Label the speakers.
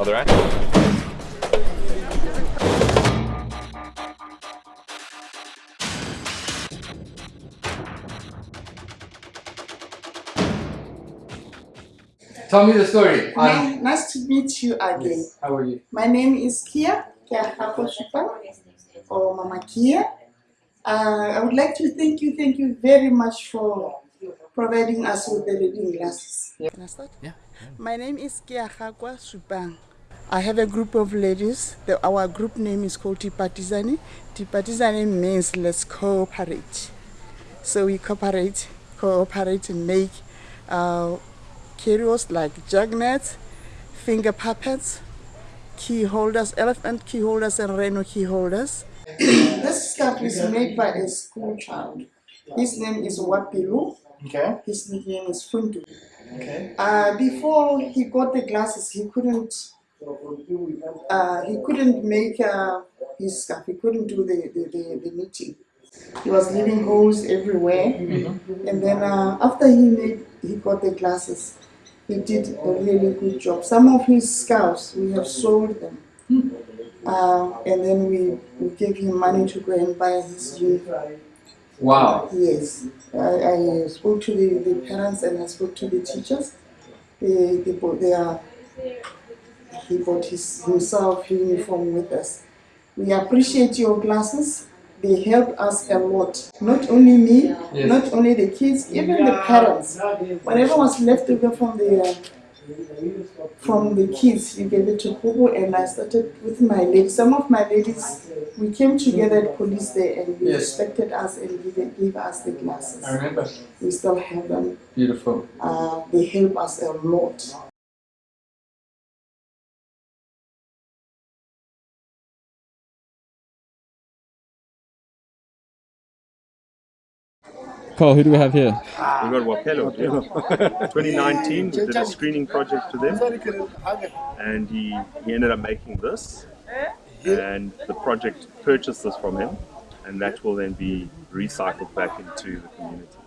Speaker 1: Other end.
Speaker 2: Tell me the story. Um,
Speaker 3: Ni- nice to meet you again.
Speaker 2: how are you?
Speaker 3: My name is Kia, Kia Hakoshipa, or Mama Kia. Uh, I would like to thank you, thank you very much for providing us with the reading glasses. Can I start?
Speaker 2: Yeah.
Speaker 3: My name is Kia Hakwa Supang. I have a group of ladies. The, our group name is called Tipatizani. Tipatizani means let's cooperate. So we cooperate, cooperate and make uh, curios like jugnets, finger puppets, key holders, elephant key holders, and rhino key holders. this stuff is made by a school child. His name is Wapilu.
Speaker 2: Okay.
Speaker 3: His nickname is Funtu.
Speaker 2: Okay.
Speaker 3: Uh, before he got the glasses, he couldn't. Uh, he couldn't make uh, his stuff. He couldn't do the, the, the, the knitting. He was leaving holes everywhere. And then uh, after he made, he got the glasses. He did a really good job. Some of his scarves we have sold them. Uh, and then we, we gave him money to go and buy his uniform.
Speaker 2: Wow.
Speaker 3: Yes, I, I spoke to the, the parents and I spoke to the teachers. They, they bought their, he bought his, himself uniform with us. We appreciate your classes. They help us a lot. Not only me,
Speaker 2: Yes.
Speaker 3: not only the kids, even the parents. Whatever was left over from the uh, from the kids, we gave it to Kubu and I started with my ladies. Some of my ladies, we came together at police there and they
Speaker 2: Yes.
Speaker 3: respected us and gave, gave us the glasses.
Speaker 2: I remember.
Speaker 3: We still have them.
Speaker 2: Beautiful.
Speaker 3: Uh, they help us a lot.
Speaker 4: Who do we have here?
Speaker 5: We got Wapelo here. 2019, we did a screening project to them, and he, he ended up making this. And the project purchased this from him, and that will then be recycled back into the community.